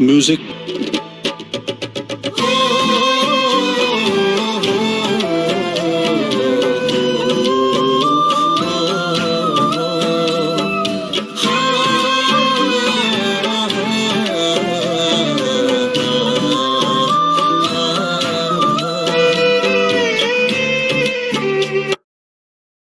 music.